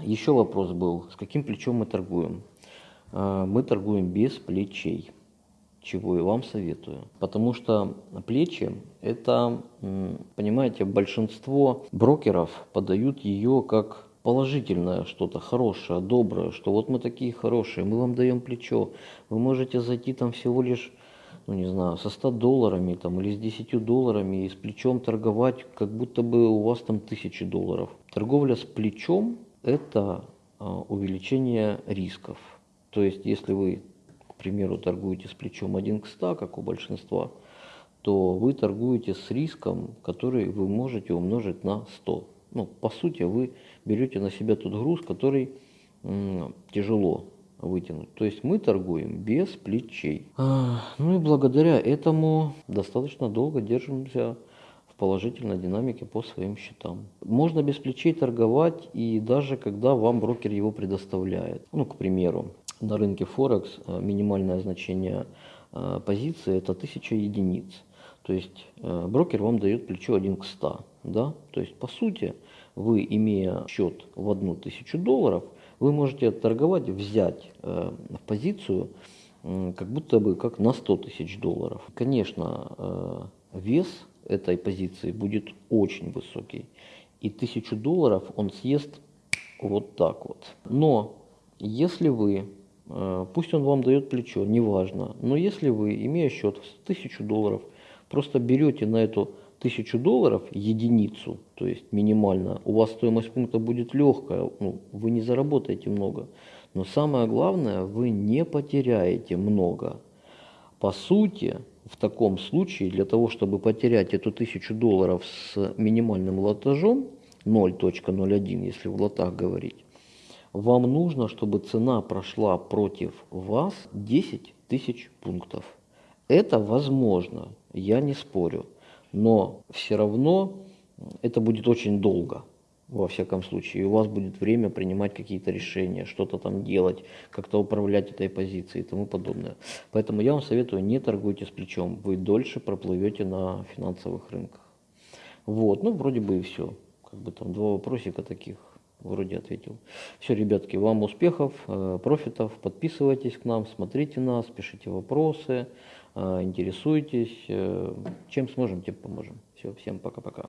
Еще вопрос был, с каким плечом мы торгуем? А, мы торгуем без плечей, чего и вам советую. Потому что плечи, это, понимаете, большинство брокеров подают ее как положительное что-то, хорошее, доброе, что вот мы такие хорошие, мы вам даем плечо, вы можете зайти там всего лишь, ну не знаю, со 100 долларами там или с 10 долларами и с плечом торговать, как будто бы у вас там 1000 долларов. Торговля с плечом – это а, увеличение рисков. То есть, если вы, к примеру, торгуете с плечом 1 к 100, как у большинства, то вы торгуете с риском, который вы можете умножить на 100. Ну, по сути, вы берете на себя тот груз, который тяжело вытянуть. То есть мы торгуем без плечей. А, ну и благодаря этому достаточно долго держимся положительной динамике по своим счетам. Можно без плечей торговать и даже когда вам брокер его предоставляет. Ну, к примеру, на рынке Форекс а, минимальное значение а, позиции это 1000 единиц. То есть э, брокер вам дает плечо 1 к 100. Да? То есть по сути вы, имея счет в одну тысячу долларов, вы можете торговать, взять э, в позицию э, как будто бы как на 100 тысяч долларов. Конечно, э, вес этой позиции будет очень высокий. И тысячу долларов он съест вот так вот. Но если вы, э, пусть он вам дает плечо, неважно, но если вы, имея счет в тысячу долларов, Просто берете на эту тысячу долларов единицу, то есть минимально, у вас стоимость пункта будет легкая, ну, вы не заработаете много. Но самое главное, вы не потеряете много. По сути, в таком случае, для того, чтобы потерять эту тысячу долларов с минимальным лотажом, 0.01, если в лотах говорить, вам нужно, чтобы цена прошла против вас 10 тысяч пунктов. Это возможно, я не спорю, но все равно это будет очень долго, во всяком случае. И у вас будет время принимать какие-то решения, что-то там делать, как-то управлять этой позицией и тому подобное. Поэтому я вам советую, не торгуйте с плечом, вы дольше проплывете на финансовых рынках. Вот, ну вроде бы и все. Как бы там два вопросика таких вроде ответил. Все, ребятки, вам успехов, э, профитов, подписывайтесь к нам, смотрите нас, пишите вопросы. А, интересуйтесь, э, чем сможем, тем поможем. Все, всем пока-пока.